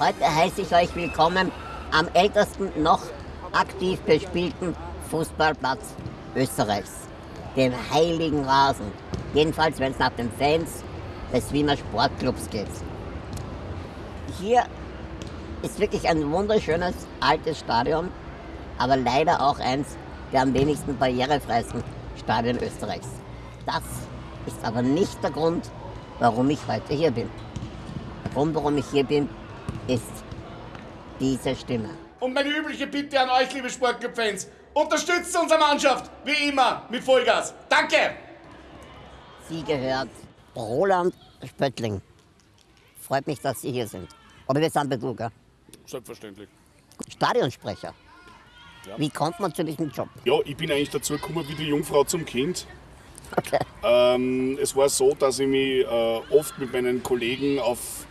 Heute heiße ich euch willkommen am ältesten noch aktiv bespielten Fußballplatz Österreichs, dem Heiligen Rasen. Jedenfalls, wenn es nach den Fans des Wiener Sportclubs geht. Hier ist wirklich ein wunderschönes altes Stadion, aber leider auch eins der am wenigsten barrierefreisten Stadien Österreichs. Das ist aber nicht der Grund, warum ich heute hier bin. Der Grund, warum ich hier bin, ist diese Stimme. Und meine übliche Bitte an euch, liebe Sportclub-Fans, unterstützt unsere Mannschaft, wie immer, mit Vollgas. Danke! Sie gehört Roland Spöttling. Freut mich, dass Sie hier sind. Oder wir sind gell? Selbstverständlich. Stadionsprecher. Ja. Wie kommt man zu diesem Job? Ja, ich bin eigentlich dazu gekommen wie die Jungfrau zum Kind. Okay. Ähm, es war so, dass ich mich äh, oft mit meinen Kollegen auf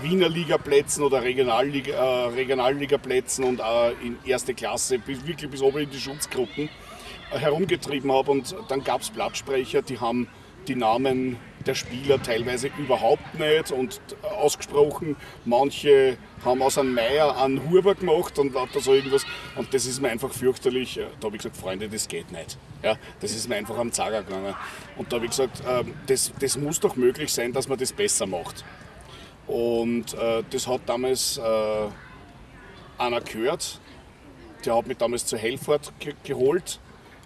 Wiener Ligaplätzen oder äh, Regionalligaplätzen und äh, in erste Klasse, bis, wirklich bis oben in die Schutzgruppen äh, herumgetrieben habe. Und dann gab es Blattsprecher, die haben die Namen der Spieler teilweise überhaupt nicht und ausgesprochen. Manche haben aus einem Meier einen Huber gemacht und lauter so irgendwas. Und das ist mir einfach fürchterlich. Da habe ich gesagt, Freunde, das geht nicht. Ja, das ist mir einfach am Zager gegangen. Und da habe ich gesagt, ähm, das, das muss doch möglich sein, dass man das besser macht. Und äh, das hat damals äh, einer gehört, der hat mich damals zur Helfort ge geholt.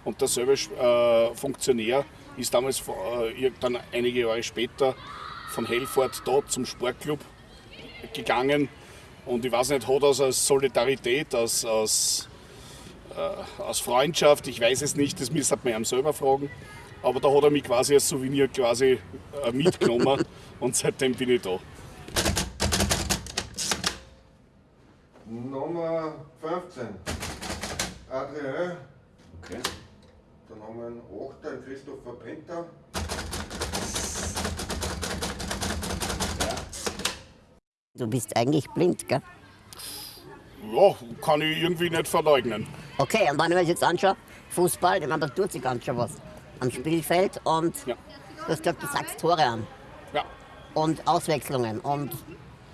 Und derselbe äh, Funktionär ist damals äh, dann einige Jahre später von Helfort dort zum Sportclub gegangen. Und ich weiß nicht, hat das aus Solidarität, aus, aus, äh, aus Freundschaft, ich weiß es nicht, das müsste man ihm selber fragen, aber da hat er mich quasi als Souvenir quasi äh, mitgenommen. Und seitdem bin ich da. Nummer 15. Adrien. Okay. Dann haben wir einen 8. einen Christopher Penta. Du bist eigentlich blind, gell? Ja, kann ich irgendwie nicht verleugnen. Okay, und wenn ich mir jetzt anschaue, Fußball, ich meine, da tut sich ganz schön was am Spielfeld und Ja. du hast gesagt, du sagst Tore an Ja. und Auswechslungen und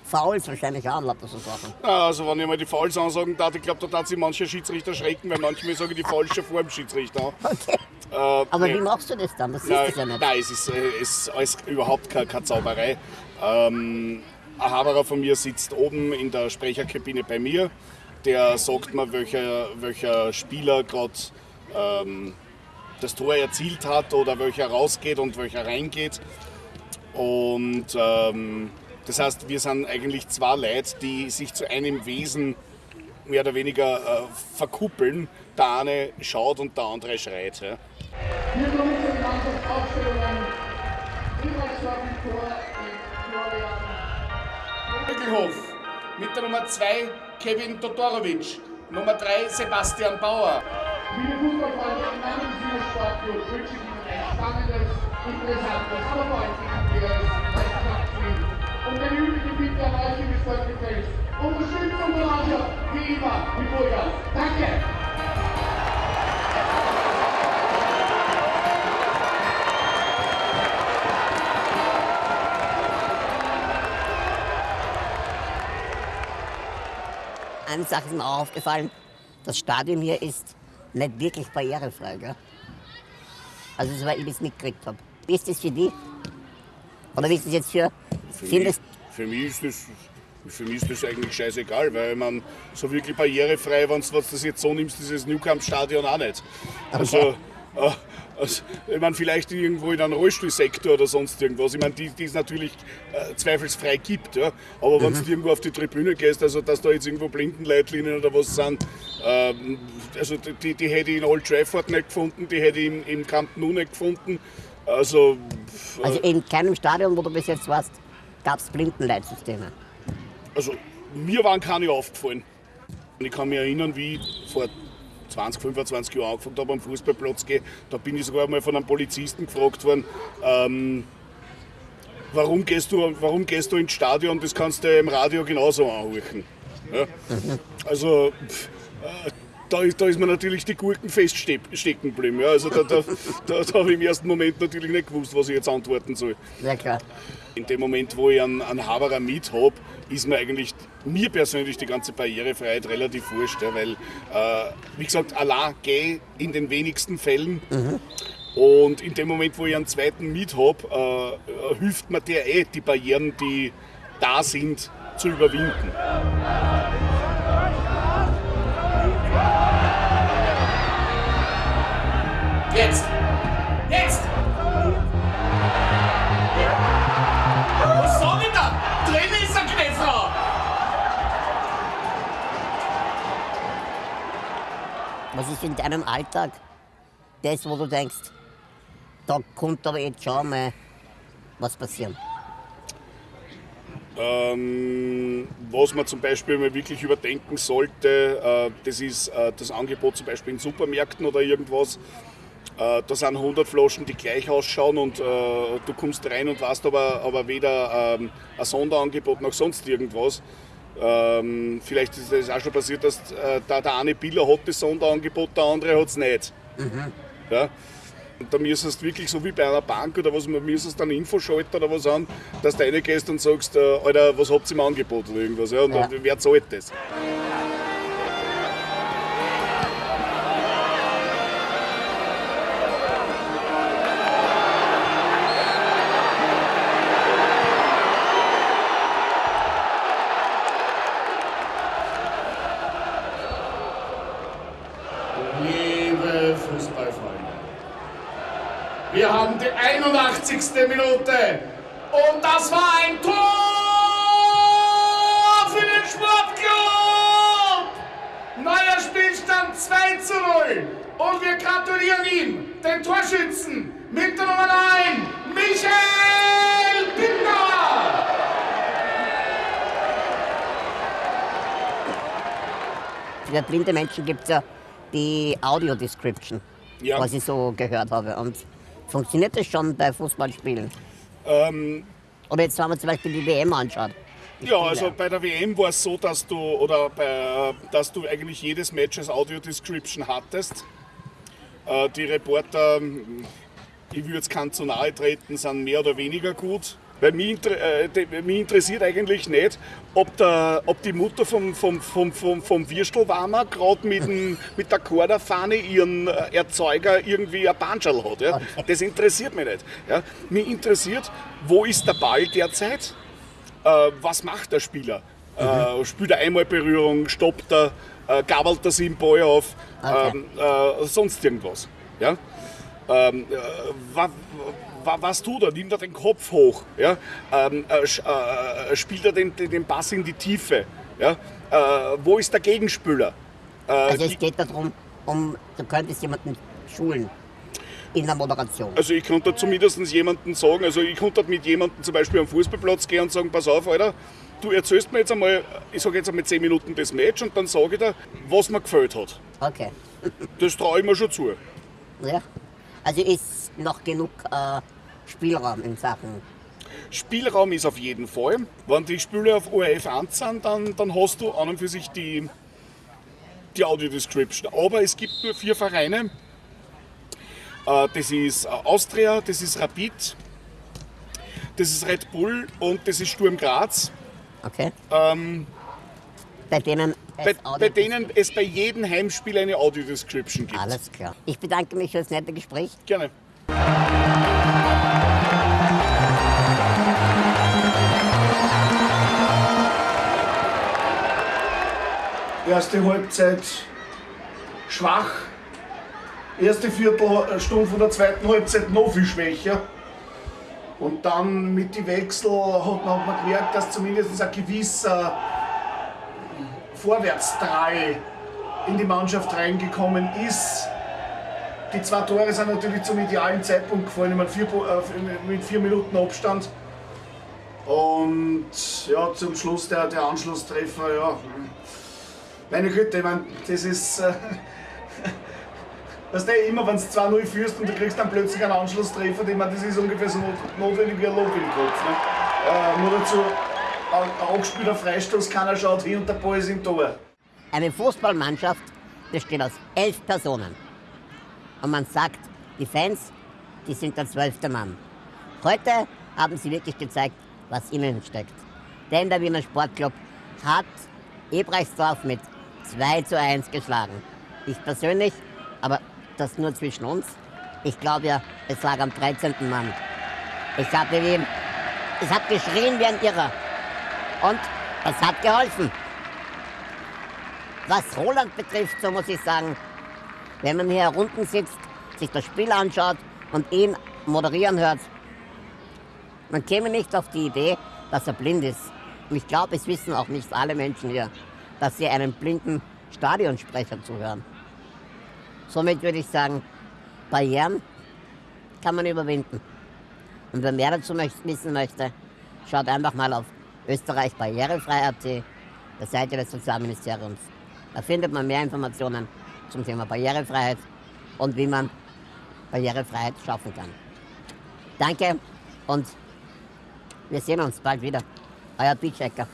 Fouls wahrscheinlich auch, lauter so Sachen. Ja, Also wenn ich mal die Fouls ansagen darf, ich glaube, da darf sich manche Schiedsrichter schrecken, weil manchmal sagen die Fouls schon vor dem Schiedsrichter. Okay. Äh, Aber nee. wie machst du das dann? Das Nein, du ja nicht. nein, es ist, äh, es ist alles überhaupt keine, keine Zauberei. Ähm, ein Haberer von mir sitzt oben in der Sprecherkabine bei mir. Der sagt mir, welcher, welcher Spieler gerade ähm, das Tor erzielt hat oder welcher rausgeht und welcher reingeht. Und ähm, das heißt, wir sind eigentlich zwei Leute, die sich zu einem Wesen mehr oder weniger äh, verkuppeln. Der eine schaut und der andere schreit. Ja. Im Tor mit Florian Mittelhof. Mit der Nummer 2 Kevin Todorovic. Nummer 3 Sebastian Bauer. Liebe Fußballfreunde, im Namen Wiener Sportclubs wünsche ich Ihnen ein spannendes, interessantes, aber vor allem Vollgas. Danke! Eine Sache ist mir auch aufgefallen, das Stadion hier ist nicht wirklich barrierefrei. Gell? Also soweit ich das mitgekriegt habe. Wie ist das für dich? Oder wie ist das jetzt für, Für mich, für mich ist das für mich ist das eigentlich scheißegal, weil man so wirklich barrierefrei, wenn du das jetzt so nimmst, ist das Newcamp-Stadion auch nicht. Also, äh, also, ich meine, vielleicht irgendwo in einem Rollstuhlsektor oder sonst irgendwas. Ich meine, die, die es natürlich äh, zweifelsfrei gibt. Ja? Aber wenn du irgendwo auf die Tribüne gehst, also dass da jetzt irgendwo Blindenleitlinien oder was sind, ähm, also die, die hätte ich in Old Trafford nicht gefunden, die hätte ich im, im Camp Nou nicht gefunden. Also, äh, Also in keinem Stadion, wo du bis jetzt warst, gab es Blindenleitsysteme. Also mir waren keine aufgefallen. Und ich kann mich erinnern, wie ich vor 20, 25 Jahren angefangen habe am Fußballplatz gehen. Da bin ich sogar mal von einem Polizisten gefragt worden, ähm, warum, gehst du, warum gehst du ins Stadion? Das kannst du im Radio genauso anhören. Ja? Also pff, äh, da, ist, da ist mir natürlich die Gurken feststecken geblieben. Ja, also da, da, da, da habe ich im ersten Moment natürlich nicht gewusst, was ich jetzt antworten soll. Ja klar. In dem Moment, wo ich einen, einen Haberer mit habe, ist mir eigentlich, mir persönlich, die ganze Barrierefreiheit relativ wurscht, ja, weil, äh, wie gesagt, Allah geh in den wenigsten Fällen. Und in dem Moment, wo ich einen zweiten mit habe, äh, hilft mir der eh, die Barrieren, die da sind, zu überwinden. Jetzt! Jetzt! Was sag ich da? Drin ist ein Kneffer! Was ist in deinem Alltag das, wo du denkst, da kommt aber jetzt schon mal was passieren? Ähm, was man zum Beispiel mal wirklich überdenken sollte, äh, das ist äh, das Angebot zum Beispiel in Supermärkten oder irgendwas. Äh, da sind 100 Flaschen, die gleich ausschauen und äh, du kommst rein und weißt aber, aber weder ähm, ein Sonderangebot noch sonst irgendwas. Ähm, vielleicht ist es auch schon passiert, dass äh, da der eine Biller hat das Sonderangebot, der andere hat es nicht. Ja? Und da müsstest du wirklich so wie bei einer Bank oder was, müsstest dann Infoschalter oder was an, dass du reingehst und sagst, äh, Alter, was habt ihr im Angebot oder irgendwas. Ja? Und Ja. dann, wer zahlt das? Wir haben die 81. Minute und das war ein Tor für den Sportclub! Neuer Spielstand 2 zu 0 und wir gratulieren ihm, den Torschützen, mit der Nummer 9, Michael Binder! Für blinde Menschen gibt es ja die Audio-Description, Ja. was ich so gehört habe. Und funktioniert das schon bei Fußballspielen? Ähm, Oder jetzt, wenn man zum Beispiel die WM anschaut. Die Ja, Spiele. also bei der WM war es so, dass du oder bei, äh, dass du eigentlich jedes Match als Audio Description hattest. Äh, Die Reporter, ich will jetzt keinen zu nahe treten, sind mehr oder weniger gut. Weil mich, äh, mich interessiert eigentlich nicht, ob, der, ob die Mutter vom, vom, vom, vom, vom Würstelwarmer gerade mit, dem- mit der Korderfahne ihren äh, Erzeuger irgendwie ein Banschal hat. Ja? Das interessiert mich nicht. Ja? Mich interessiert, wo ist der Ball derzeit? äh, was macht der Spieler? Äh, spielt er einmal Berührung, stoppt er, äh, gabelt er sich den Ball auf, Okay. ähm, äh, sonst irgendwas. Ja? Ähm, äh, wa, was tut er? Nimmt er den Kopf hoch? Ja? Ähm, äh, sch- äh, spielt er den, den Pass in die Tiefe? Ja? Äh, wo ist der Gegenspieler? Äh, Also es geht darum, um, du könntest jemanden schulen in der Moderation. Also ich konnte zumindest jemanden sagen, also ich konnte mit jemandem zum Beispiel am Fußballplatz gehen und sagen, pass auf, Alter, du erzählst mir jetzt einmal, ich sage jetzt einmal 10 Minuten das Match und dann sage ich dir, was mir gefällt hat. Okay. Das traue ich mir schon zu. Ja. Also ist noch genug äh, Spielraum in Sachen. Spielraum ist auf jeden Fall. Wenn die Spiele auf ORF 1 sind, dann, dann hast du an und für sich die, die Audio-Description. Aber es gibt nur vier Vereine. Äh, Das ist äh, Austria, das ist Rapid, das ist Red Bull und das ist Sturm Graz. Okay? Ähm, Bei denen es bei, bei denen es bei jedem Heimspiel eine Audio-Description gibt. Alles klar. Ich bedanke mich für das nette Gespräch. Gerne. Erste Halbzeit schwach. Erste Viertelstunde von der zweiten Halbzeit noch viel schwächer. Und dann mit den Wechsel hat man, hat man gemerkt, dass zumindest ein gewisser Vorwärtsdrall in die Mannschaft reingekommen ist. Die zwei Tore sind natürlich zum idealen Zeitpunkt gefallen, mit vier, äh, mit vier Minuten Abstand. Und ja, zum Schluss der, der Anschlusstreffer, ja. Meine Güte, ich mein, das ist. Äh, weißt du, immer wenn du 2-0 führst und du kriegst dann plötzlich einen Anschlusstreffer, ich mein, das ist ungefähr so not notwendig wie ein Lob im Kopf. Ne? Äh, nur dazu, angespielter Freistoß, keiner schaut hin und der Ball ist im Tor. Eine Fußballmannschaft besteht aus elf Personen. Und man sagt, die Fans, die sind der zwölfte Mann. Heute haben sie wirklich gezeigt, was ihnen steckt. Denn der Wiener Sportclub hat Ebrechtsdorf mit 2 zu 1 geschlagen. Ich persönlich, aber das nur zwischen uns, ich glaube ja, es lag am 13. Mann. Ich habe wie, es hat geschrien wie ein Irrer. Und es hat geholfen. Was Roland betrifft, so muss ich sagen, wenn man hier unten sitzt, sich das Spiel anschaut und ihn moderieren hört, man käme nicht auf die Idee, dass er blind ist. Und ich glaube, es wissen auch nicht alle Menschen hier, dass sie einem blinden Stadionsprecher zuhören. Somit würde ich sagen, Barrieren kann man überwinden. Und wer mehr dazu wissen möchte, schaut einfach mal auf Österreich Barrierefrei.at, der Seite des Sozialministeriums. Da findet man mehr Informationen zum Thema Barrierefreiheit und wie man Barrierefreiheit schaffen kann. Danke und wir sehen uns bald wieder. Euer Beatchecker.